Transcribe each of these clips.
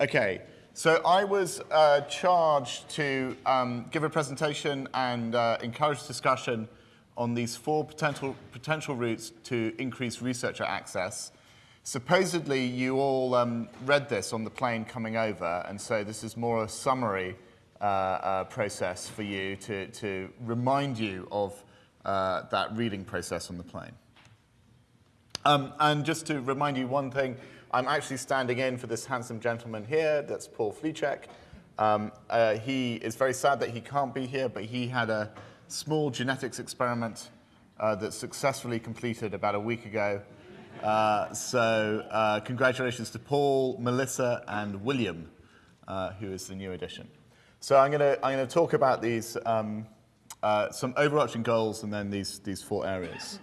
Okay, so I was uh, charged to um, give a presentation and uh, encourage discussion on these four potential, potential routes to increase researcher access. Supposedly, you all um, read this on the plane coming over, and so this is more a summary uh, uh, process for you to, to remind you of uh, that reading process on the plane. Um, and just to remind you one thing, I'm actually standing in for this handsome gentleman here, that's Paul Flicek. Um, uh, he is very sad that he can't be here, but he had a small genetics experiment uh, that successfully completed about a week ago. Uh, so uh, congratulations to Paul, Melissa, and William, uh, who is the new addition. So I'm going to I'm to talk about these um, uh, some overarching goals and then these these four areas.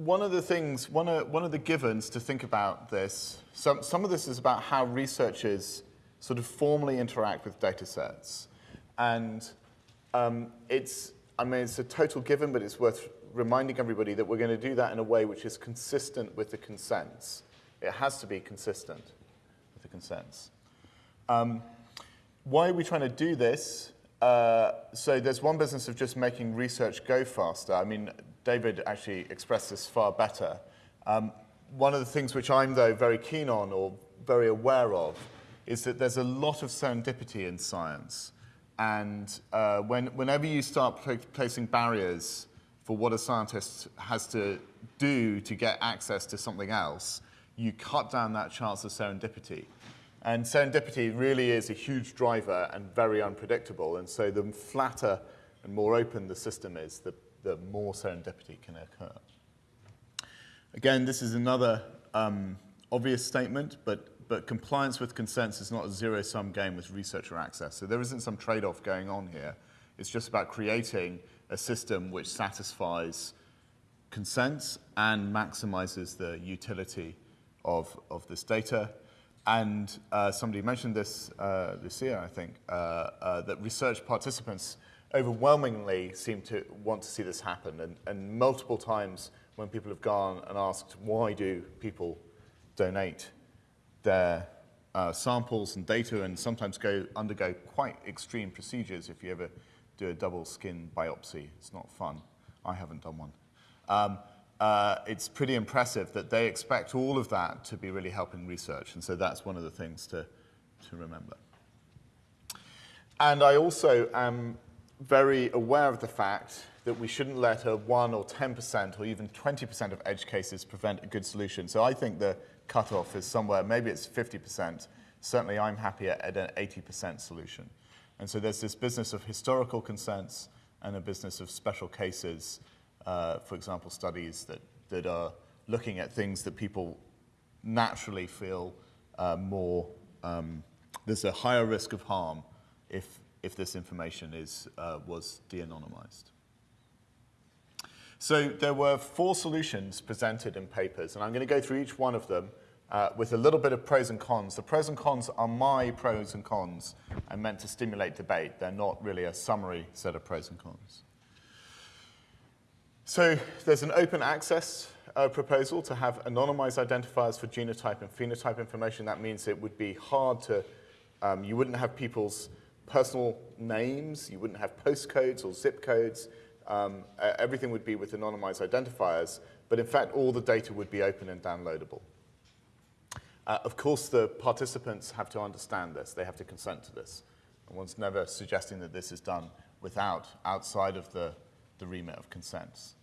One of the things, one of, one of the givens to think about this, some, some of this is about how researchers sort of formally interact with data sets. And um, it's, I mean, it's a total given, but it's worth reminding everybody that we're going to do that in a way which is consistent with the consents. It has to be consistent with the consents. Um, why are we trying to do this? Uh, so there's one business of just making research go faster. I mean, David actually expressed this far better. Um, one of the things which I'm, though, very keen on or very aware of is that there's a lot of serendipity in science. And uh, when, whenever you start pl placing barriers for what a scientist has to do to get access to something else, you cut down that chance of serendipity. And serendipity really is a huge driver and very unpredictable. And so the flatter and more open the system is, the, the more serendipity can occur. Again, this is another um, obvious statement, but, but compliance with consents is not a zero-sum game with researcher access. So there isn't some trade-off going on here. It's just about creating a system which satisfies consents and maximizes the utility of, of this data. And uh, somebody mentioned this uh, this year, I think, uh, uh, that research participants overwhelmingly seem to want to see this happen. And, and multiple times when people have gone and asked, why do people donate their uh, samples and data and sometimes go undergo quite extreme procedures if you ever do a double skin biopsy. It's not fun. I haven't done one. Um, uh, it's pretty impressive that they expect all of that to be really helping research. And so that's one of the things to, to remember. And I also am very aware of the fact that we shouldn't let a 1 or 10% or even 20% of edge cases prevent a good solution. So I think the cutoff is somewhere, maybe it's 50%. Certainly I'm happier at an 80% solution. And so there's this business of historical consents and a business of special cases, uh, for example, studies that, that are looking at things that people naturally feel uh, more, um, there's a higher risk of harm if if this information is, uh, was de-anonymized. So there were four solutions presented in papers, and I'm going to go through each one of them uh, with a little bit of pros and cons. The pros and cons are my pros and cons and meant to stimulate debate. They're not really a summary set of pros and cons. So there's an open access uh, proposal to have anonymized identifiers for genotype and phenotype information. That means it would be hard to, um, you wouldn't have people's personal names, you wouldn't have postcodes or zip codes, um, everything would be with anonymized identifiers, but in fact all the data would be open and downloadable. Uh, of course, the participants have to understand this. They have to consent to this. And one's never suggesting that this is done without, outside of the, the remit of consents.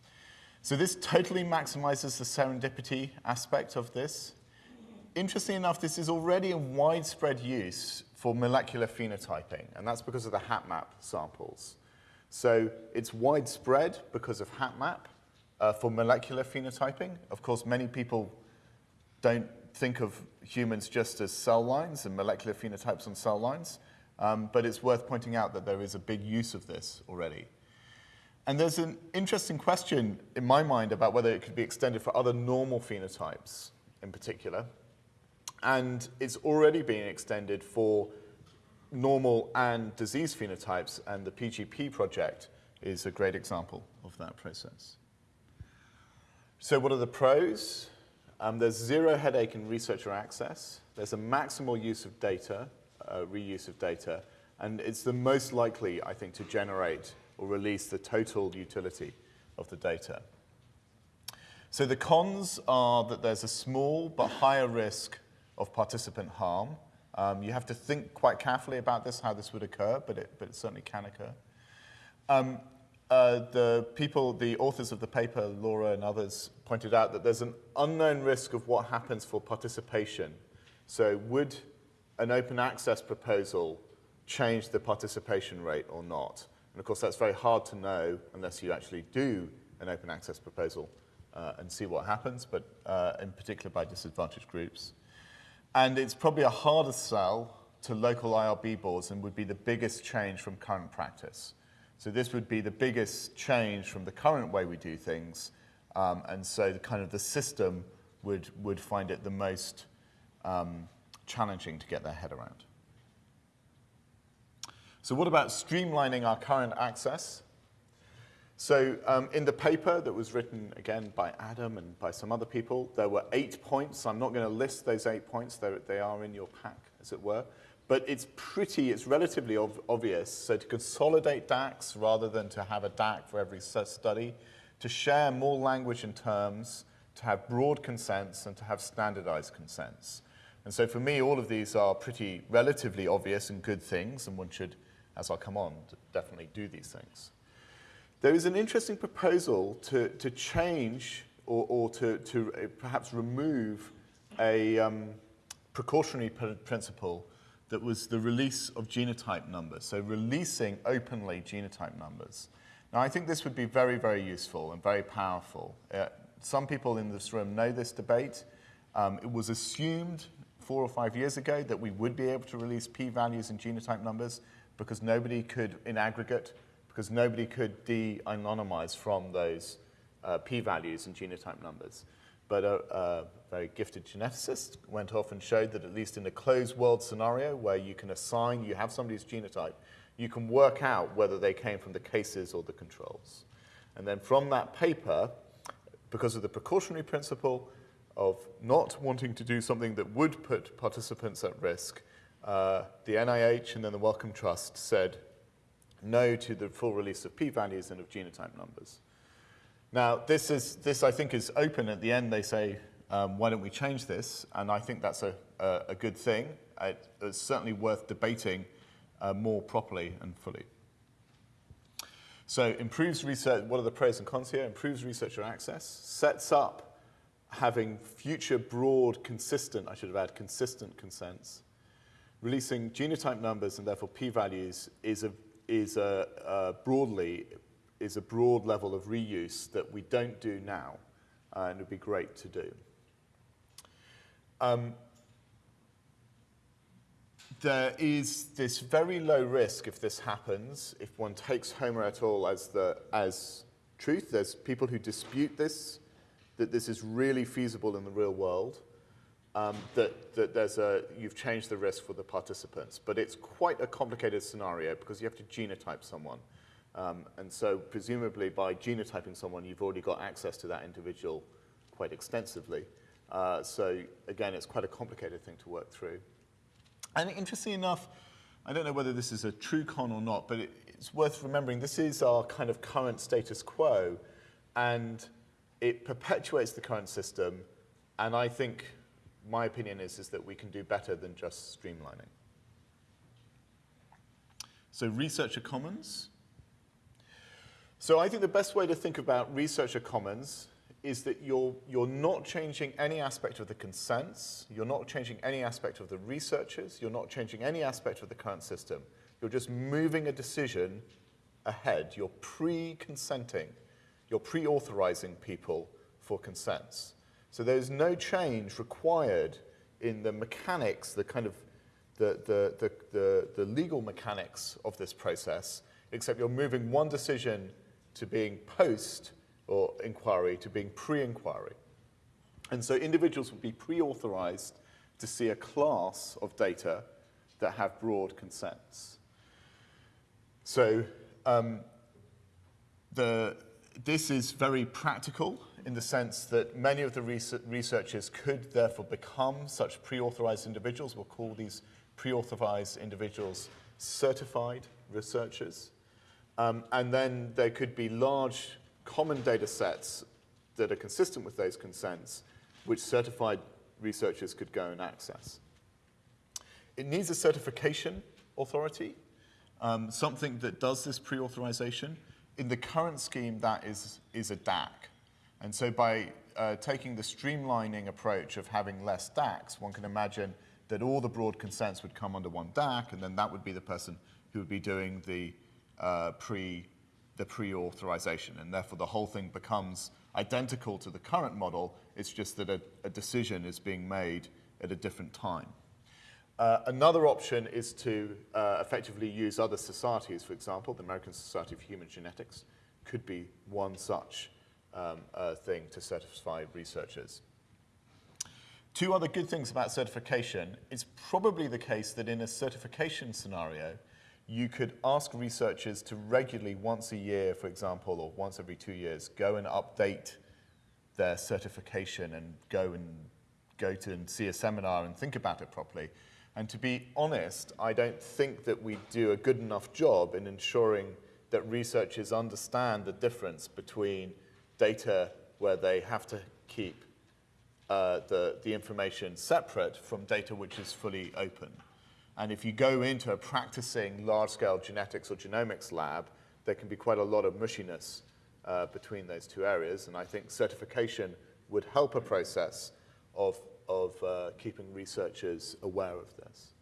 So this totally maximizes the serendipity aspect of this. Interestingly enough, this is already in widespread use for molecular phenotyping, and that's because of the HapMap samples. So it's widespread because of HapMap uh, for molecular phenotyping. Of course, many people don't think of humans just as cell lines and molecular phenotypes on cell lines, um, but it's worth pointing out that there is a big use of this already. And there's an interesting question in my mind about whether it could be extended for other normal phenotypes in particular. And it's already being extended for normal and disease phenotypes, and the PGP project is a great example of that process. So what are the pros? Um, there's zero headache in researcher access. There's a maximal use of data, uh, reuse of data, and it's the most likely, I think, to generate or release the total utility of the data. So the cons are that there's a small but higher risk of participant harm. Um, you have to think quite carefully about this, how this would occur, but it, but it certainly can occur. Um, uh, the people, the authors of the paper, Laura and others, pointed out that there's an unknown risk of what happens for participation. So would an open access proposal change the participation rate or not? And of course, that's very hard to know unless you actually do an open access proposal uh, and see what happens, but uh, in particular by disadvantaged groups. And it's probably a harder sell to local IRB boards and would be the biggest change from current practice. So this would be the biggest change from the current way we do things. Um, and so the kind of the system would, would find it the most um, challenging to get their head around. So what about streamlining our current access? So um, in the paper that was written, again, by Adam and by some other people, there were eight points. I'm not going to list those eight points. They're, they are in your pack, as it were. But it's pretty, it's relatively obvious. So to consolidate DACs rather than to have a DAC for every study, to share more language and terms, to have broad consents, and to have standardized consents. And so for me, all of these are pretty relatively obvious and good things, and one should, as I'll come on, definitely do these things. There is an interesting proposal to, to change or, or to, to uh, perhaps remove a um, precautionary principle that was the release of genotype numbers, so releasing openly genotype numbers. Now, I think this would be very, very useful and very powerful. Uh, some people in this room know this debate. Um, it was assumed four or five years ago that we would be able to release p-values and genotype numbers because nobody could, in aggregate, because nobody could de-anonymize from those uh, p-values and genotype numbers. But a, a, very gifted geneticist went off and showed that at least in a closed world scenario where you can assign, you have somebody's genotype, you can work out whether they came from the cases or the controls. And then from that paper, because of the precautionary principle of not wanting to do something that would put participants at risk, uh, the NIH and then the Wellcome Trust said no to the full release of p-values and of genotype numbers. Now, this, is, this I think is open. At the end, they say, um, why don't we change this? And I think that's a, a, a good thing. It, it's certainly worth debating uh, more properly and fully. So improves research, what are the pros and cons here? Improves researcher access, sets up having future broad, consistent, I should have added consistent consents. Releasing genotype numbers and therefore p-values is, a, is a, a broadly is a broad level of reuse that we don't do now, uh, and it would be great to do. Um, there is this very low risk if this happens, if one takes Homer et al. as, the, as truth. There's people who dispute this, that this is really feasible in the real world, um, that, that there's a, you've changed the risk for the participants. But it's quite a complicated scenario because you have to genotype someone. Um, and so presumably by genotyping someone, you've already got access to that individual quite extensively. Uh, so again, it's quite a complicated thing to work through. And interestingly enough, I don't know whether this is a true con or not, but it, it's worth remembering this is our kind of current status quo, and it perpetuates the current system, and I think my opinion is, is that we can do better than just streamlining. So researcher commons. So I think the best way to think about researcher commons is that you're, you're not changing any aspect of the consents, you're not changing any aspect of the researchers, you're not changing any aspect of the current system. You're just moving a decision ahead. You're pre-consenting. You're pre-authorizing people for consents. So there's no change required in the mechanics, the kind of the, the, the, the, the legal mechanics of this process, except you're moving one decision to being post or inquiry to being pre-inquiry. And so individuals would be pre-authorized to see a class of data that have broad consents. So um, the, this is very practical. In the sense that many of the researchers could therefore become such pre-authorized individuals. We'll call these pre-authorized individuals certified researchers. Um, and then there could be large common data sets that are consistent with those consents, which certified researchers could go and access. It needs a certification authority, um, something that does this pre-authorization. In the current scheme, that is, is a DAC. And so by uh, taking the streamlining approach of having less DACs, one can imagine that all the broad consents would come under one DAC, and then that would be the person who would be doing the uh, pre the pre-authorization, and therefore the whole thing becomes identical to the current model. It's just that a, a decision is being made at a different time. Uh, another option is to uh, effectively use other societies. For example, the American Society of Human Genetics could be one such um, uh, thing to certify researchers. Two other good things about certification. It's probably the case that in a certification scenario, you could ask researchers to regularly, once a year, for example, or once every two years, go and update their certification and go and go to and see a seminar and think about it properly. And to be honest, I don't think that we do a good enough job in ensuring that researchers understand the difference between data where they have to keep uh, the, the information separate from data which is fully open. And if you go into a practicing large-scale genetics or genomics lab, there can be quite a lot of mushiness uh, between those two areas. And I think certification would help a process of, of uh, keeping researchers aware of this.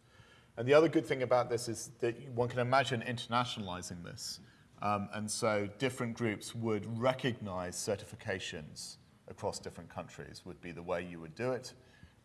And the other good thing about this is that one can imagine internationalizing this. Um, and so different groups would recognize certifications across different countries would be the way you would do it.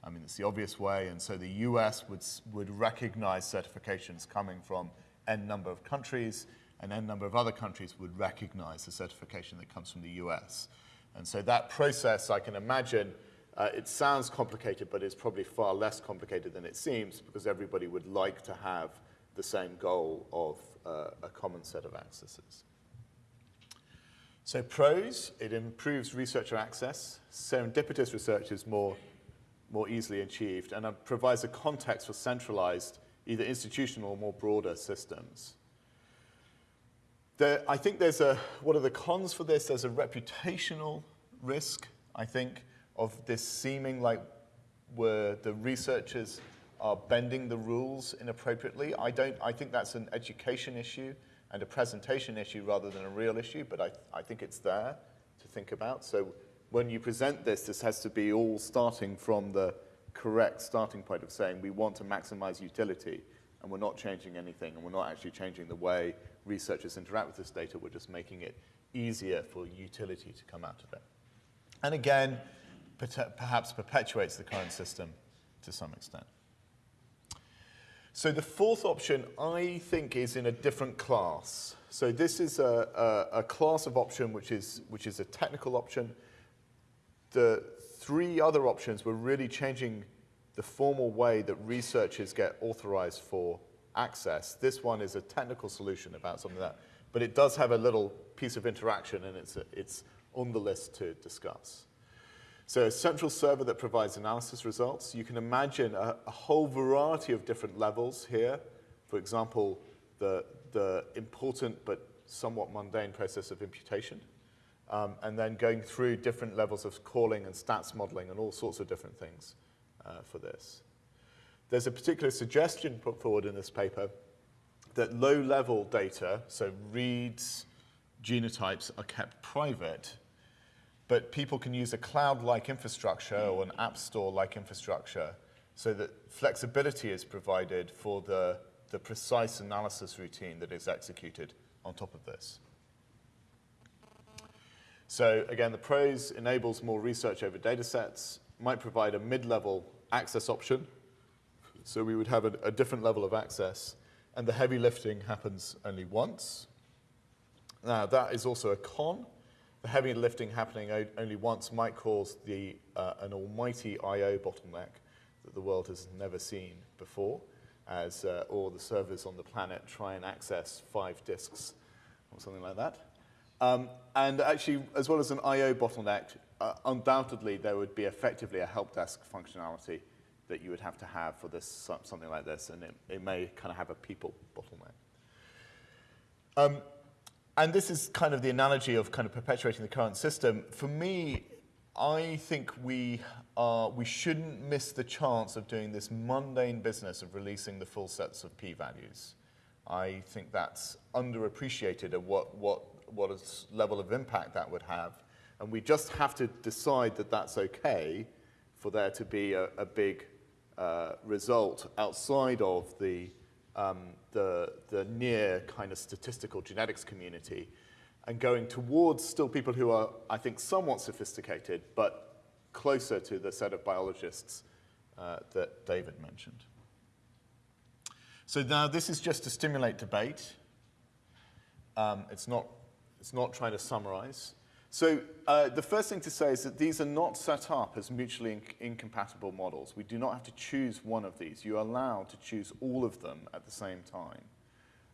I mean, it's the obvious way, and so the US would, would recognize certifications coming from n number of countries, and n number of other countries would recognize the certification that comes from the US. And so that process, I can imagine, uh, it sounds complicated, but it's probably far less complicated than it seems because everybody would like to have the same goal of uh, a common set of accesses. So pros, it improves researcher access. Serendipitous research is more more easily achieved and it provides a context for centralized, either institutional or more broader systems. There, I think there's a, what are the cons for this? There's a reputational risk, I think, of this seeming like where the researchers are bending the rules inappropriately. I don't, I think that's an education issue and a presentation issue rather than a real issue, but I, I think it's there to think about. So when you present this, this has to be all starting from the correct starting point of saying we want to maximize utility and we're not changing anything and we're not actually changing the way researchers interact with this data, we're just making it easier for utility to come out of it. And again, perhaps perpetuates the current system to some extent. So the fourth option, I think, is in a different class. So this is a, a, a class of option which is, which is a technical option the three other options were really changing the formal way that researchers get authorized for access. This one is a technical solution about something like that, but it does have a little piece of interaction and it's, it's on the list to discuss. So a central server that provides analysis results. You can imagine a, a whole variety of different levels here. For example, the, the important but somewhat mundane process of imputation um, and then going through different levels of calling and stats modeling and all sorts of different things uh, for this. There's a particular suggestion put forward in this paper that low-level data, so reads, genotypes, are kept private, but people can use a cloud-like infrastructure or an app store-like infrastructure so that flexibility is provided for the, the precise analysis routine that is executed on top of this. So again, the pros enables more research over data sets, might provide a mid-level access option. So we would have a, a, different level of access, and the heavy lifting happens only once. Now, that is also a con. The heavy lifting happening only once might cause the, uh, an almighty I.O. bottleneck that the world has never seen before, as uh, all the servers on the planet try and access five disks or something like that. Um, and actually, as well as an I.O. bottleneck, uh, undoubtedly there would be effectively a help desk functionality that you would have to have for this something like this, and it, it may kind of have a people bottleneck. Um, and this is kind of the analogy of kind of perpetuating the current system. For me, I think we, are, we shouldn't miss the chance of doing this mundane business of releasing the full sets of p-values. I think that's underappreciated of what, what, what level of impact that would have. And we just have to decide that that's okay for there to be a, a big uh, result outside of the, um, the, the near kind of statistical genetics community and going towards still people who are, I think, somewhat sophisticated, but closer to the set of biologists uh, that David mentioned. So now this is just to stimulate debate. Um, it's, not, it's not trying to summarize. So uh, the first thing to say is that these are not set up as mutually inc incompatible models. We do not have to choose one of these. You're allowed to choose all of them at the same time.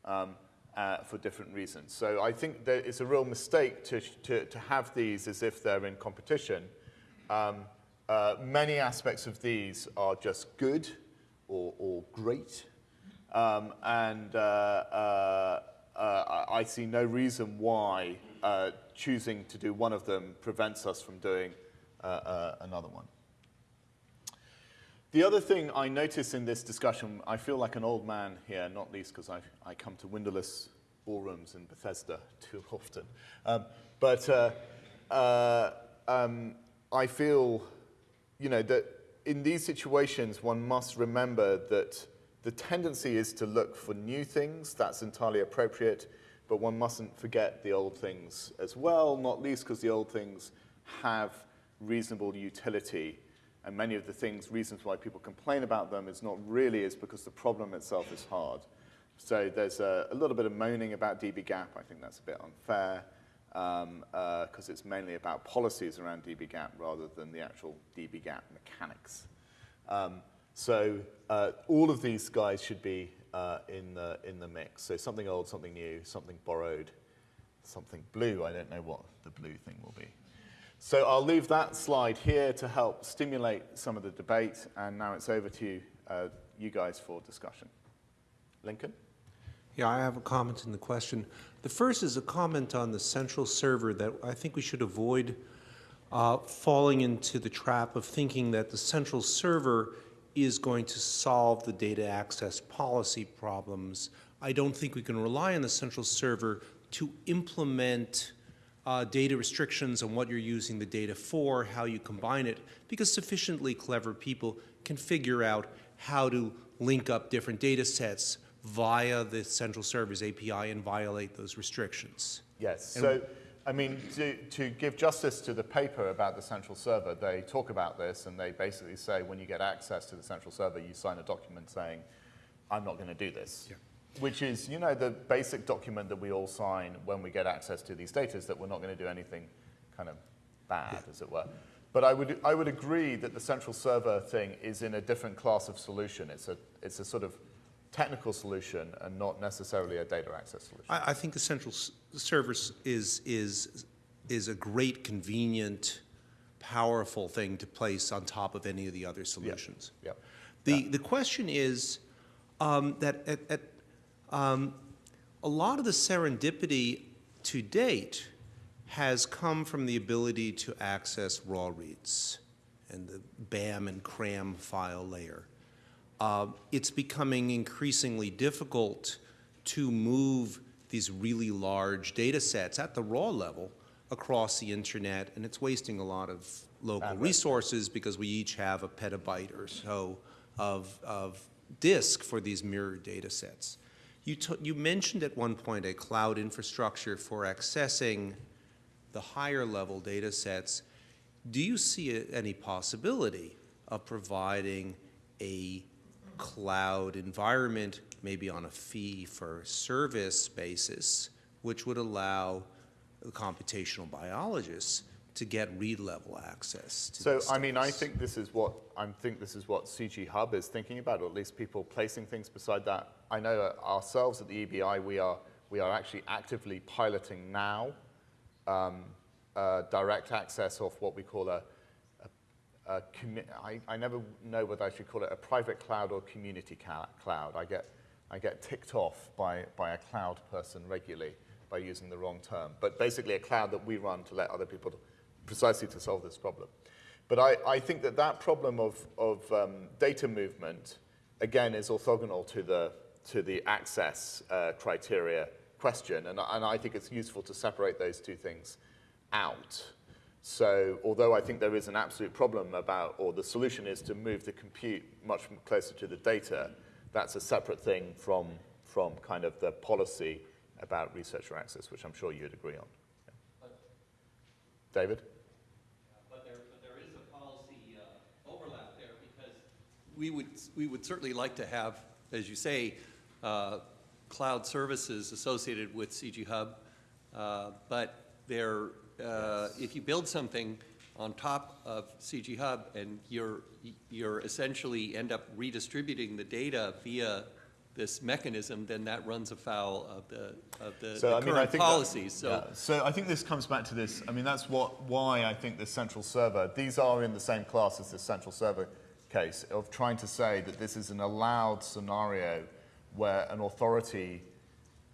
Um, uh, for different reasons. So I think that it's a real mistake to, to, to have these as if they're in competition. Um, uh, many aspects of these are just good or, or great. Um, and uh, uh, uh I see no reason why choosing to do one of them prevents us from doing another one. The other thing I notice in this discussion, I feel like an old man here, not least because I, I come to windowless ballrooms in Bethesda too often. Um, but uh, uh, um, I feel, you know, that in these situations, one must remember that the tendency is to look for new things. That's entirely appropriate. But one mustn't forget the old things as well, not least because the old things have reasonable utility and many of the things, reasons why people complain about them is not really is because the problem itself is hard. So there's a, a little bit of moaning about dbGaP. I think that's a bit unfair because um, uh, it's mainly about policies around dbGaP rather than the actual dbGaP mechanics. Um, so uh, all of these guys should be uh, in, the, in the mix. So something old, something new, something borrowed, something blue. I don't know what the blue thing will be. So I'll leave that slide here to help stimulate some of the debate, and now it's over to uh, you guys for discussion. Lincoln? Yeah, I have a comment in the question. The first is a comment on the central server that I think we should avoid uh, falling into the trap of thinking that the central server is going to solve the data access policy problems. I don't think we can rely on the central server to implement uh, data restrictions on what you're using the data for, how you combine it, because sufficiently clever people can figure out how to link up different data sets via the central server's API and violate those restrictions. Yes, and so I mean, to, to give justice to the paper about the central server, they talk about this and they basically say when you get access to the central server, you sign a document saying, I'm not going to do this. Yeah which is, you know, the basic document that we all sign when we get access to these data is that we're not going to do anything kind of bad, yeah. as it were. But I would, I would agree that the central server thing is in a different class of solution. It's a, it's a sort of technical solution and not necessarily a data access solution. I, I think the central service is, is, is a great, convenient, powerful thing to place on top of any of the other solutions. Yep. Yep. The, yeah. the question is um, that at, at um, a lot of the serendipity to date has come from the ability to access raw reads and the BAM and CRAM file layer. Uh, it's becoming increasingly difficult to move these really large data sets at the raw level across the internet, and it's wasting a lot of local resources because we each have a petabyte or so of, of disk for these mirrored data sets. You, you mentioned at one point a cloud infrastructure for accessing the higher level data sets. Do you see a, any possibility of providing a cloud environment, maybe on a fee for service basis, which would allow the computational biologists to get read level access. so I mean, I think this is what I think this is what CG Hub is thinking about, or at least people placing things beside that. I know ourselves at the EBI, we are we are actually actively piloting now um, uh, direct access off what we call a, I, I never know whether I should call it a private cloud or community cloud. I get, I get ticked off by, by a cloud person regularly by using the wrong term. But basically a cloud that we run to let other people, precisely to solve this problem. But I, I think that that problem of, of um, data movement, again, is orthogonal to the, to the access uh, criteria question. And, and I think it's useful to separate those two things out. So although I think there is an absolute problem about, or the solution is to move the compute much closer to the data, that's a separate thing from, from kind of the policy about researcher access, which I'm sure you'd agree on. Yeah. David? But there, but there is a policy uh, overlap there because we would, we would certainly like to have, as you say, uh, cloud services associated with CG Hub. Uh, But there, uh, if you build something on top of CG Hub and you're, you're essentially end up redistributing the data via this mechanism, then that runs afoul of the, of the So the I mean, current think that- policies. So yeah. So I think this comes back to this. I mean, that's what why I think the central server. These are in the same class as the central server case of trying to say that this is an allowed scenario where an authority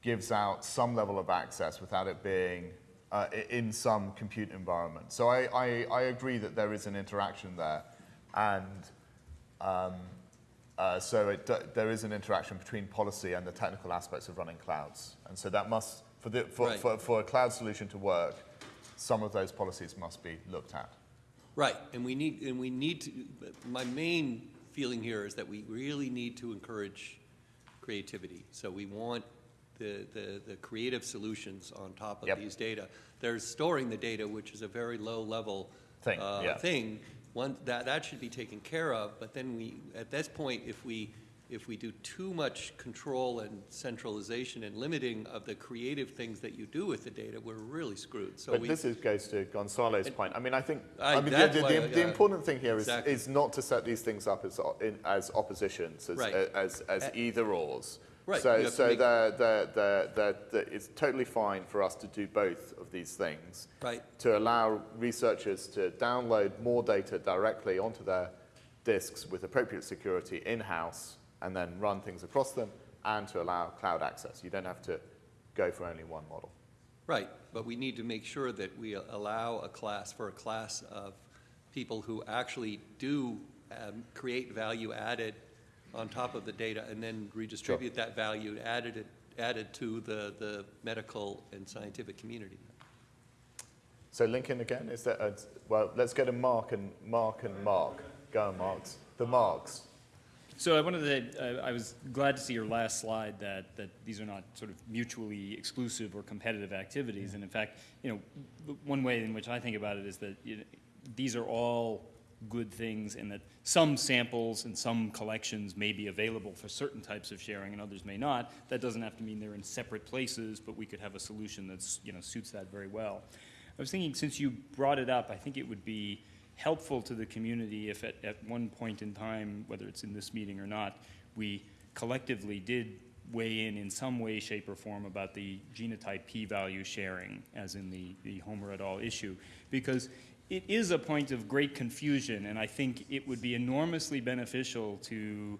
gives out some level of access without it being uh, in some compute environment. So I, I, I agree that there is an interaction there, and um, uh, so it, there is an interaction between policy and the technical aspects of running clouds. And so that must, for, the, for, Right. for, for a cloud solution to work, some of those policies must be looked at. Right, and we need, and we need to, my main feeling here is that we really need to encourage creativity. So we want the, the, the creative solutions on top of Yep. these data. There's storing the data, which is a very low-level Thing, uh, yeah. thing. One, that, that should be taken care of, but then we, at this point, if we, if we do too much control and centralization and limiting of the creative things that you do with the data, we're really screwed. So But we, this is, goes to Gonzalo's point. I mean, I think I- I mean, the, the, the, I- the important thing here is, Exactly. is not to set these things up as, in, as oppositions, as, Right. as, as Uh, either ors. Right, So, you have to so make- the, the, the, the, the, it's totally fine for us to do both of these things. Right. To allow researchers to download more data directly onto their disks with appropriate security in-house and then run things across them and to allow cloud access. You don't have to go for only one model. Right, but we need to make sure that we allow a class, for a class of people who actually do um, create value added on top of the data and then redistribute that value added, it- added to the, the medical and scientific community. So Lincoln again, is that, a, well, let's go to Mark and Mark and Mark. Go on, Marks. The Marks. So I wanted to, uh, I was glad to see your last slide that, that these are not sort of mutually exclusive or competitive activities. And in fact, you know, the one way in which I think about it is that you know, these are all good things and that some samples and some collections may be available for certain types of sharing and others may not. That doesn't have to mean they're in separate places, but we could have a solution that you know, suits that very well. I was thinking, since you brought it up, I think it would be helpful to the community if at, at one point in time, whether it's in this meeting or not, we collectively did weigh in in some way, shape, or form about the genotype p-value sharing, as in the, the Homer et al. issue, because it is a point of great confusion, and I think it would be enormously beneficial to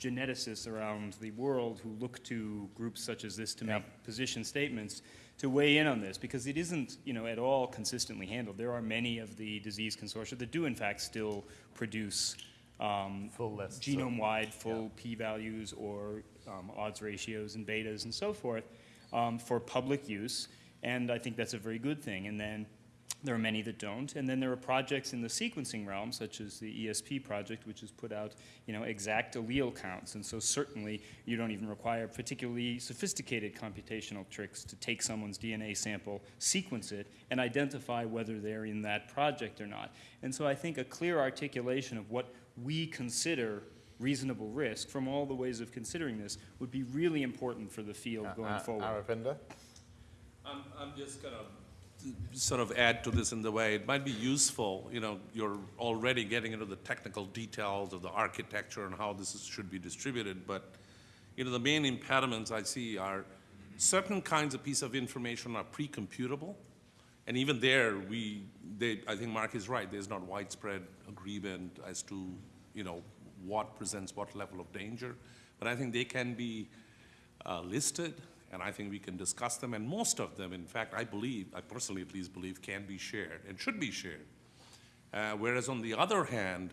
geneticists around the world who look to groups such as this to make position statements to weigh in on this because it isn't you know at all consistently handled. There are many of the disease consortia that do in fact still produce um, Full lists genome-wide full p-values or um, odds ratios and betas and so forth um, for public use and i think that's a very good thing. And then there are many that don't. And then there are projects in the sequencing realm, such as the ESP project, which has put out, you know, exact allele counts. And so certainly you don't even require particularly sophisticated computational tricks to take someone's DNA sample, sequence it, and identify whether they're in that project or not. And so I think a clear articulation of what we consider reasonable risk from all the ways of considering this would be really important for the field going Uh, forward. Aravinda? I'm, I'm just gonna sort of add to this in the way it might be useful, you know, you're already getting into the technical details of the architecture and how this is, should be distributed, but, you know, the main impediments I see are certain kinds of piece of information are pre-computable, And even there, we, they, I think Mark is right, there's not widespread agreement as to, you know, what presents what level of danger. But I think they can be uh, listed, and I think we can discuss them, and most of them, in fact, I believe, I personally at least believe, can be shared and should be shared. Uh, Whereas on the other hand,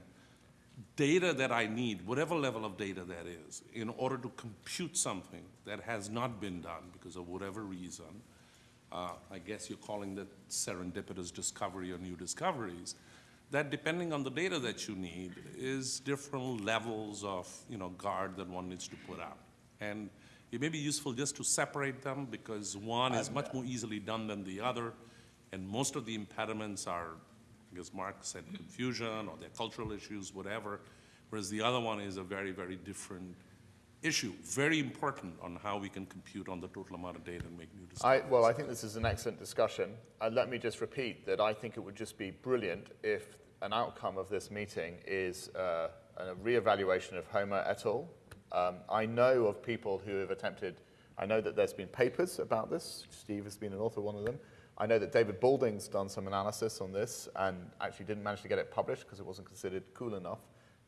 data that I need, whatever level of data that is, in order to compute something that has not been done because of whatever reason, uh, I guess you're calling that serendipitous discovery or new discoveries, that depending on the data that you need is different levels of, you know, guard that one needs to put up. And it may be useful just to separate them because one is much more easily done than the other, and most of the impediments are, I guess Mark said confusion or their cultural issues, whatever, whereas the other one is a very, very different issue, very important on how we can compute on the total amount of data and make new decisions. I, well, I think this is an excellent discussion. Uh, let me just repeat that I think it would just be brilliant if an outcome of this meeting is uh, a reevaluation of Homer et al. Um, I know of people who have attempted, I know that there's been papers about this. Steve has been an author of one of them. I know that David Balding's done some analysis on this and actually didn't manage to get it published because it wasn't considered cool enough,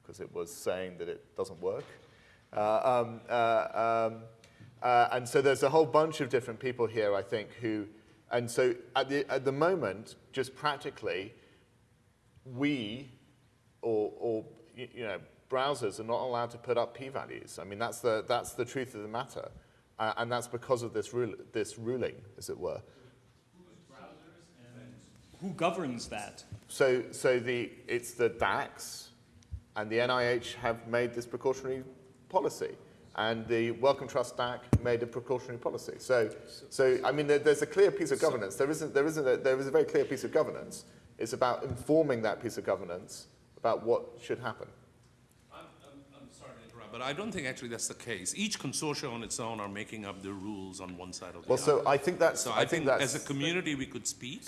because it was saying that it doesn't work. Uh, um, uh, um, uh, and so there's a whole bunch of different people here, I think, who, and so at the, at the moment, just practically, we, you know, browsers are not allowed to put up p-values. I mean, that's the, that's the truth of the matter. Uh, and that's because of this, rule, this ruling, as it were. Who governs that? So, so the, it's the DACs and the NIH have made this precautionary policy. And the Wellcome Trust DAC made a precautionary policy. So, so I mean, there, there's a clear piece of governance. There isn't, there isn't a, there is a very clear piece of governance. It's about informing that piece of governance about what should happen. I'm, I'm, I'm sorry to interrupt, but I don't think actually that's the case. Each consortia on its own are making up the rules on one side or the Well, other. so I think that's, So I think that's, as a community, we could speak,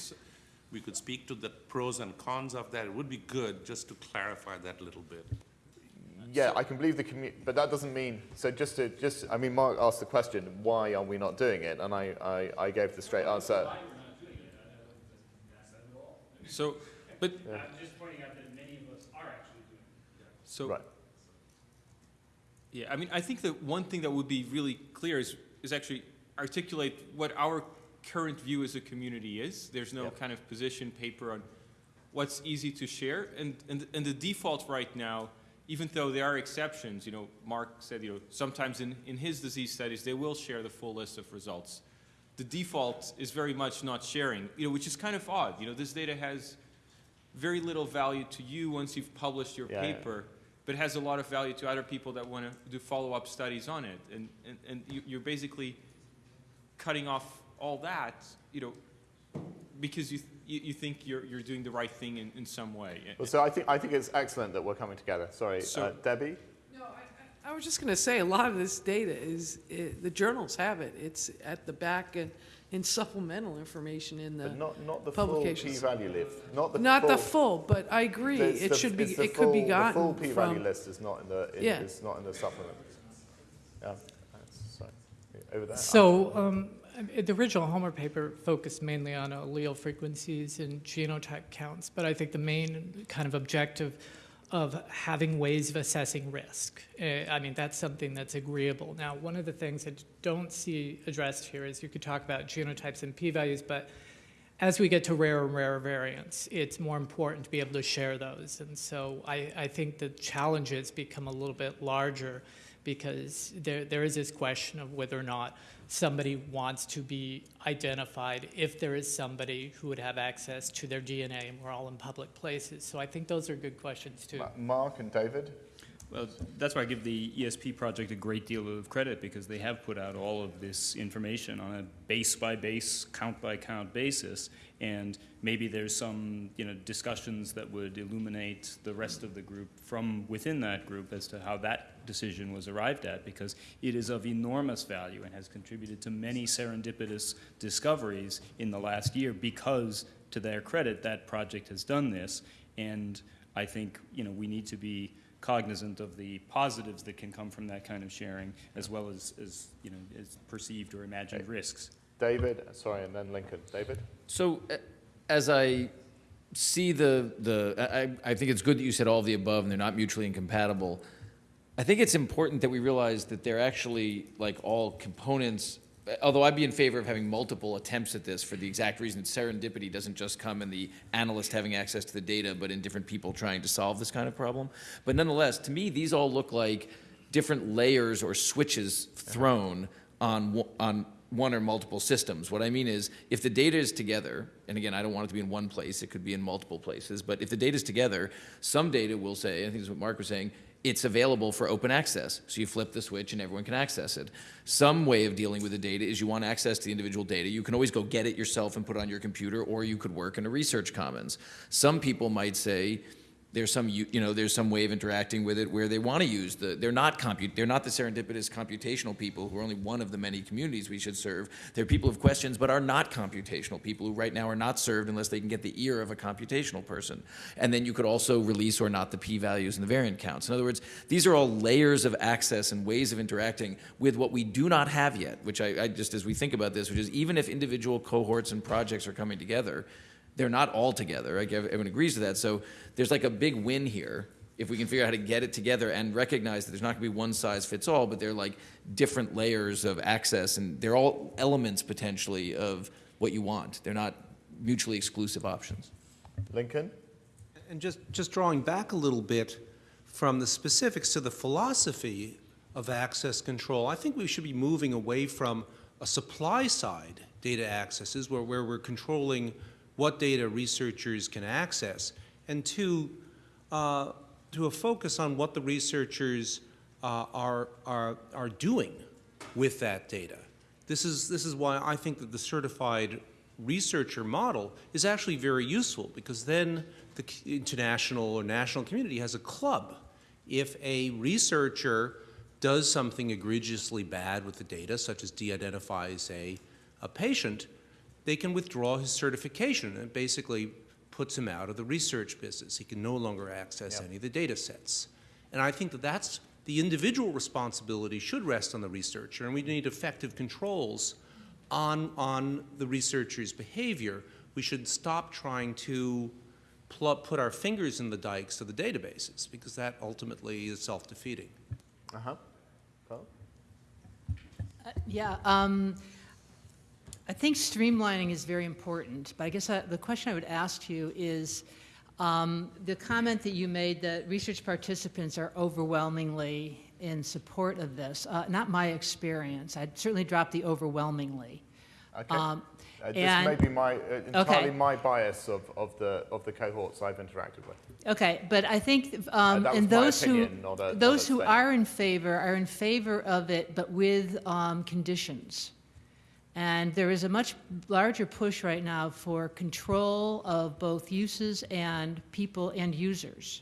we could speak to the pros and cons of that. It would be good just to clarify that a little bit. yeah, I can believe the community, but that doesn't mean, so just to, just, I mean, Mark asked the question, why are we not doing it? And I, I, I gave the straight answer. So, but, I'm just pointing out that many of us are actually doing so, Right. yeah, I mean, I think that one thing that would be really clear is, is actually articulate what our current view as a community is. There's no Yep. kind of position paper on what's easy to share. And, and, and the default right now, even though there are exceptions, you know, Mark said, you know, sometimes in, in his disease studies, they will share the full list of results. The default is very much not sharing, you know, which is kind of odd. You know, this data has very little value to you once you've published your Yeah, yeah. Paper, but has a lot of value to other people that want to do follow-up studies on it. And, and, and you, you're basically cutting off all that, you know, because you, you, you think you're, you're doing the right thing in, in some way. Well, so I think, I think it's excellent that we're coming together. Sorry, So- uh, Debbie? No, I, I I was just going to say, a lot of this data is, i the journals have it. It's at the back and in supplemental information in the, But not, not the full publications. p-value list, not the not full. the full, but I agree. It's It the- should be, it's the it could be full- The full gotten p-value from, list is not in the, in- Yeah. is not in the supplement. Yeah, that's- sorry, over there. So um, the original Homer paper focused mainly on allele frequencies and genotype counts, but I think the main kind of objective of having ways of assessing risk. Uh, I mean, that's something that's agreeable. Now, one of the things I don't see addressed here is you could talk about genotypes and p-values, but as we get to rarer and rarer variants, it's more important to be able to share those. And so I, I think the challenges become a little bit larger because there, there is this question of whether or not somebody wants to be identified if there is somebody who would have access to their DNA and we're all in public places. So I think those are good questions too. Mark and David? Well, that's why I give the ESP project a great deal of credit because they have put out all of this information on a base by base, count by count basis. And maybe there's some, you know, discussions that would illuminate the rest of the group from within that group as to how that decision was arrived at because it is of enormous value and has contributed to many serendipitous discoveries in the last year because, to their credit, that project has done this. And I think, you know, we need to be cognizant of the positives that can come from that kind of sharing, as well as, as you know, as perceived or imagined risks. David, sorry, and then Lincoln. David? So, uh, as I see the, the I, I think it's good that you said all of the above and they're not mutually incompatible. I think it's important that we realize that they're actually like all components. Although I'd be in favor of having multiple attempts at this for the exact reason that serendipity doesn't just come in the analyst having access to the data, but in different people trying to solve this kind of problem. But nonetheless, to me, these all look like different layers or switches thrown on, on one or multiple systems. What I mean is, if the data is together, and again, I don't want it to be in one place, it could be in multiple places, but if the data is together, some data will say, I think that's what Mark was saying, it's available for open access. So you flip the switch and everyone can access it. Some way of dealing with the data is you want access to the individual data. You can always go get it yourself and put it on your computer, or you could work in a research commons. Some people might say, there's some you, know there's some way of interacting with it where they want to use the they're not compute they're not the serendipitous computational people who are only one of the many communities we should serve. They're people with questions but are not computational people who right now are not served unless they can get the ear of a computational person. And then you could also release or not the p-values and the variant counts. In other words these are all layers of access and ways of interacting with what we do not have yet which I, I just as we think about this which is even if individual cohorts and projects are coming together they're not all together. Like everyone agrees to that. So there's like a big win here if we can figure out how to get it together and recognize that there's not going to be one size fits all, but they're like different layers of access, and they're all elements potentially of what you want. They're not mutually exclusive options. Lincoln? And just, just drawing back a little bit from the specifics to the philosophy of access control, I think we should be moving away from a supply side data accesses where, where we're controlling what data researchers can access, and two, uh, to a focus on what the researchers uh, are, are, are doing with that data. This is, this is why I think that the certified researcher model is actually very useful because then the international or national community has a club. If a researcher does something egregiously bad with the data, such as de-identifies a, a patient, they can withdraw his certification and it basically puts him out of the research business. He can no longer access any of the data sets. And I think that that's the individual responsibility should rest on the researcher, and we need effective controls on, on the researcher's behavior. We should stop trying to pl- put our fingers in the dikes of the databases, because that ultimately is self-defeating. Uh-huh. Carl? Yeah, um, I think streamlining is very important, but I guess I, the question I would ask you is um, the comment that you made that research participants are overwhelmingly in support of this. Uh, not my experience. I'd certainly drop the overwhelmingly. Okay. Um, Uh, this and- may be my, uh, entirely Okay. my bias of, of, the, of the cohorts I've interacted with. Okay, but I think, um, that and those who, opinion, not a- those who are in favor are in favor of it, but with um, conditions. And there is a much larger push right now for control of both uses and people and users,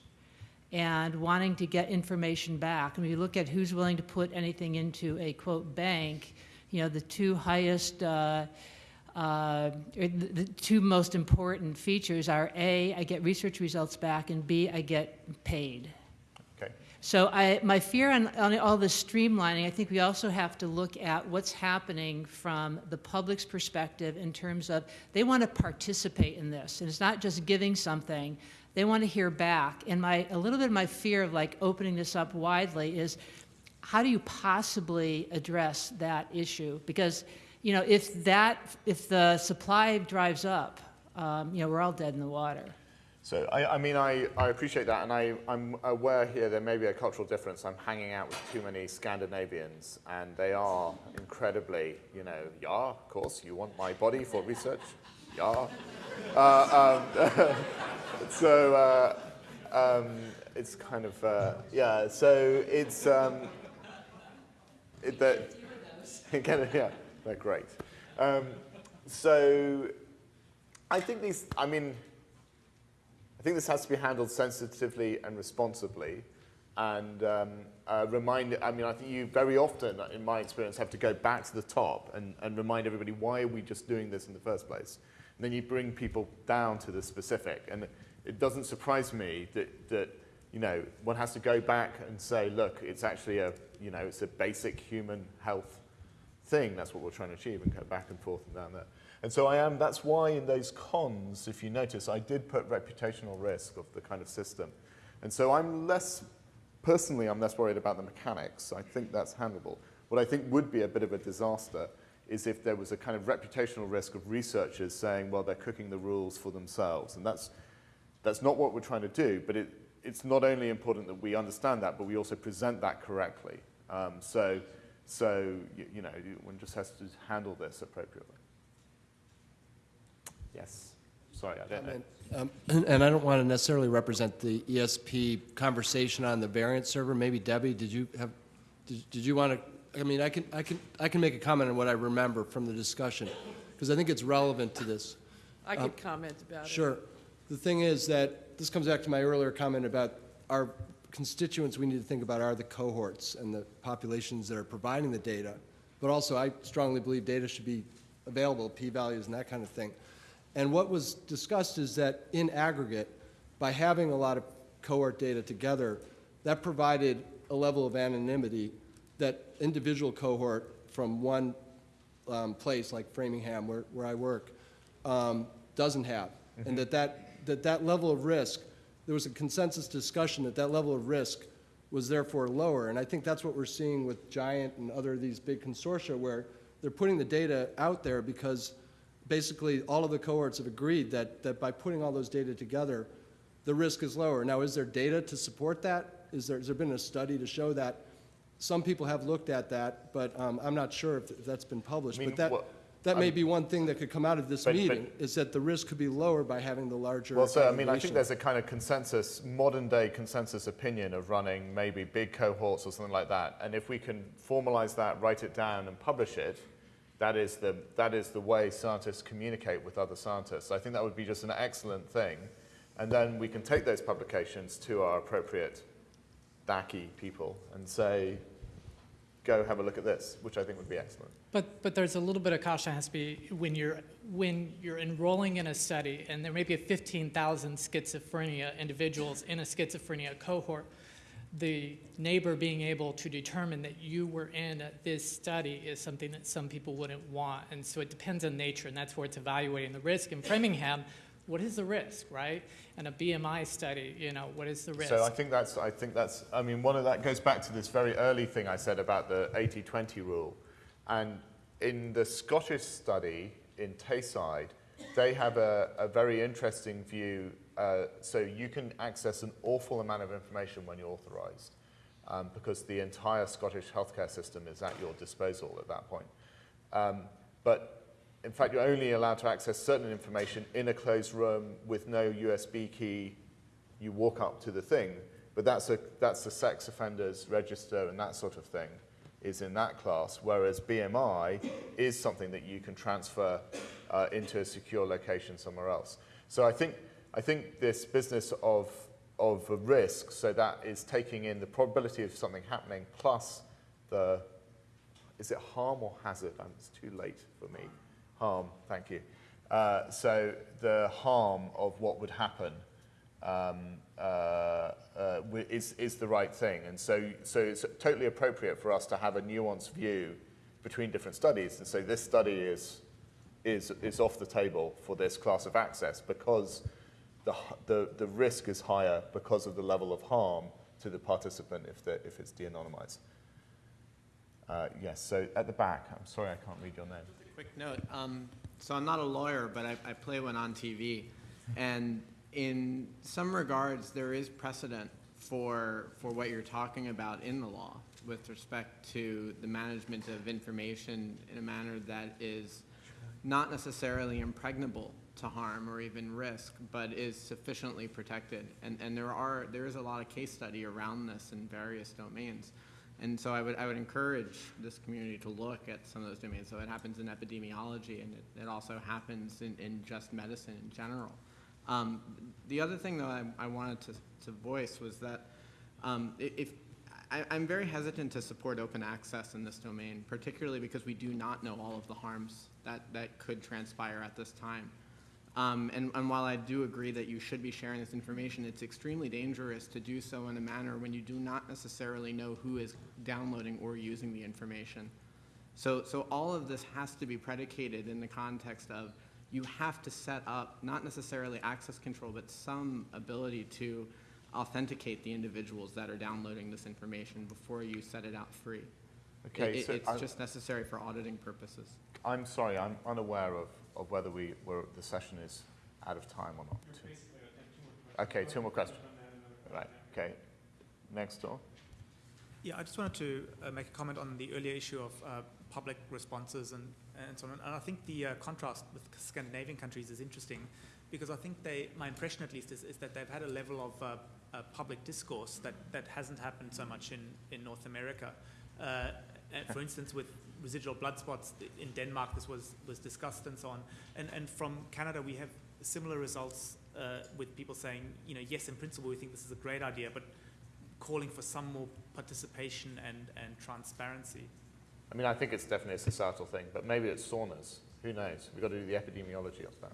and wanting to get information back. And you look at who's willing to put anything into a quote bank, you know, the two highest. Uh, uh, the two most important features are A, I get research results back, and B, I get paid. So I, my fear on, on all this streamlining, I think we also have to look at what's happening from the public's perspective in terms of they want to participate in this. And it's not just giving something, they want to hear back. And my, a little bit of my fear of like opening this up widely is how do you possibly address that issue? Because, you know, if that, if the supply drives up, um, you know, we're all dead in the water. So, I, I mean, I, I appreciate that, and I, I'm aware here there may be a cultural difference. I'm hanging out with too many Scandinavians, and they are incredibly, you know, yeah, of course, you want my body for research? Yeah. Uh, um, so, uh, um, it's kind of, uh, yeah, so it's, um, it, that, kind of, yeah, they're great. Um, so, I think these, I mean, I think this has to be handled sensitively and responsibly. And um, uh, remind, I mean, I think you very often, in my experience, have to go back to the top and, and remind everybody why are we just doing this in the first place? And then you bring people down to the specific. And it doesn't surprise me that, that you know, one has to go back and say, look, it's actually a, you know, it's a basic human health thing. That's what we're trying to achieve and go back and forth and down there. And so I am, that's why in those cons, if you notice, I did put reputational risk of the kind of system. And so I'm less, personally, I'm less worried about the mechanics. I think that's handleable. What I think would be a bit of a disaster is if there was a kind of reputational risk of researchers saying, well, they're cooking the rules for themselves. And that's, that's not what we're trying to do, but it, it's not only important that we understand that, but we also present that correctly. Um, so, so you, you know, one just has to handle this appropriately. Yes. Sorry, I don't. Um, And I don't want to necessarily represent the ESP conversation on the variant server. Maybe Debbie, did you have, did did you want to, I mean, I can, I can, I can make a comment on what I remember from the discussion, because I think it's relevant to this. I could comment about it. Sure. The thing is that, this comes back to my earlier comment about our constituents we need to think about are the cohorts and the populations that are providing the data. But also, I strongly believe data should be available, p-values and that kind of thing. And what was discussed is that in aggregate, by having a lot of cohort data together, that provided a level of anonymity that individual cohort from one um, place like Framingham, where, where I work, um, doesn't have. And that that, that that level of risk, there was a consensus discussion that that level of risk was therefore lower. And I think that's what we're seeing with GIANT and other of these big consortia where they're putting the data out there because basically all of the cohorts have agreed that, that by putting all those data together, the risk is lower. Now, is there data to support that? Is there, has there been a study to show that? Some people have looked at that, but um, I'm not sure if if that's been published. I mean, But that, what- that may I'm- be one thing that could come out of this But- but- meeting, is that the risk could be lower by having the larger Well, so I mean, I think there's a kind of consensus, modern day consensus opinion of running maybe big cohorts or something like that. And if we can formalize that, write it down, and publish it, that is the, that is the way scientists communicate with other scientists. I think that would be just an excellent thing. And then we can take those publications to our appropriate DACI people and say, go have a look at this, which I think would be excellent. But, but there's a little bit of caution has to be when you're, when you're enrolling in a study, and there may be 15,000 schizophrenia individuals in a schizophrenia cohort, the neighbor being able to determine that you were in this study is something that some people wouldn't want. And so it depends on nature, and that's where it's evaluating the risk. In Framingham, what is the risk, right? And a BMI study, you know, what is the risk? So I think that's, I think that's, I mean, one of that goes back to this very early thing I said about the 80-20 rule. And in the Scottish study in Tayside, they have a, a very interesting view. Uh, so you can access an awful amount of information when you're authorized um, because the entire Scottish healthcare system is at your disposal at that point. Um, but in fact, you're only allowed to access certain information in a closed room with no USB key. You walk up to the thing, but that's a that's the sex offenders register and that sort of thing is in that class. Whereas BMI is something that you can transfer uh, into a secure location somewhere else. So I think I think this business of of risk, so that is taking in the probability of something happening plus the is it harm or hazard? Um, It's too late for me. Harm, thank you. Uh, so the harm of what would happen um, uh, uh, is, is the right thing. And so, so it's totally appropriate for us to have a nuanced view between different studies. And so this study is, is, is off the table for this class of access because the, the, the risk is higher because of the level of harm to the participant if, if it's de-anonymized. Uh, yes, so at the back, I'm sorry I can't read your name. Quick note, um, so I'm not a lawyer, but I, I play one on TV. And in some regards, there is precedent for, for what you're talking about in the law with respect to the management of information in a manner that is not necessarily impregnable to harm or even risk, but is sufficiently protected. And, and there are, there is a lot of case study around this in various domains. And so I would, I would encourage this community to look at some of those domains. So it happens in epidemiology and it, it also happens in, in just medicine in general. Um, the other thing that I, I wanted to, to voice was that um, if, I, I'm very hesitant to support open access in this domain, particularly because we do not know all of the harms that, that could transpire at this time. Um, and, and while I do agree that you should be sharing this information, it's extremely dangerous to do so in a manner when you do not necessarily know who is downloading or using the information. So, so all of this has to be predicated in the context of you have to set up, not necessarily access control, but some ability to authenticate the individuals that are downloading this information before you set it out free. Okay, It- so It's I- just necessary for auditing purposes. I'm sorry, I'm unaware of, of whether we, were the session is out of time or not. Okay, two more questions. Right, okay. Next door. Yeah, I just wanted to uh, make a comment on the earlier issue of uh, public responses and, and so on. And I think the uh, contrast with Scandinavian countries is interesting because I think they, my impression at least, is, is that they've had a level of uh, uh, public discourse that, that hasn't happened so much in, in North America. Uh, for instance, with residual blood spots in Denmark, this was, was discussed and so on. And, and from Canada, we have similar results uh, with people saying, you know, yes, in principle, we think this is a great idea, but calling for some more participation and, and transparency. I mean, I think it's definitely a societal thing, but maybe it's saunas. Who knows? We've got to do the epidemiology of that.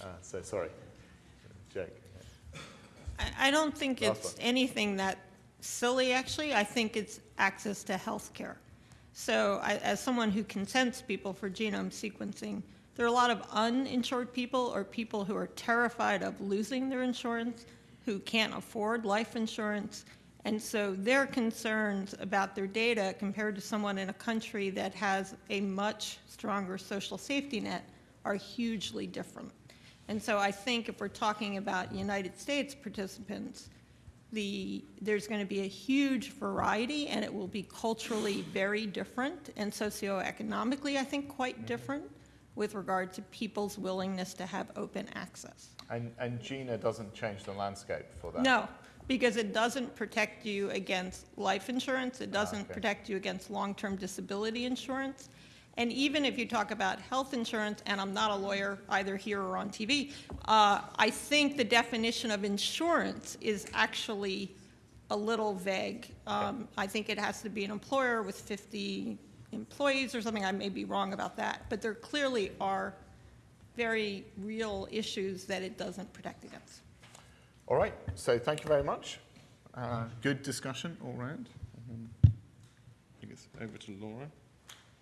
Uh, so sorry. Jake. I, I don't think Last it's one. anything that silly, actually. I think it's access to health care. So I, as someone who consents people for genome sequencing, there are a lot of uninsured people or people who are terrified of losing their insurance, who can't afford life insurance. And so their concerns about their data compared to someone in a country that has a much stronger social safety net are hugely different. And so I think if we're talking about United States participants, the, there's going to be a huge variety and it will be culturally very different and socioeconomically, I think, quite mm-hmm. different with regard to people's willingness to have open access. And, and GINA doesn't change the landscape for that? No, because it doesn't protect you against life insurance, it ah, doesn't okay. protect you against long-term disability insurance. And even if you talk about health insurance, and I'm not a lawyer either here or on TV, uh, I think the definition of insurance is actually a little vague. Um, I think it has to be an employer with 50 employees or something. I may be wrong about that, but there clearly are very real issues that it doesn't protect against. All right, so thank you very much. Uh, good discussion all round. Um, I think it's over to Laura.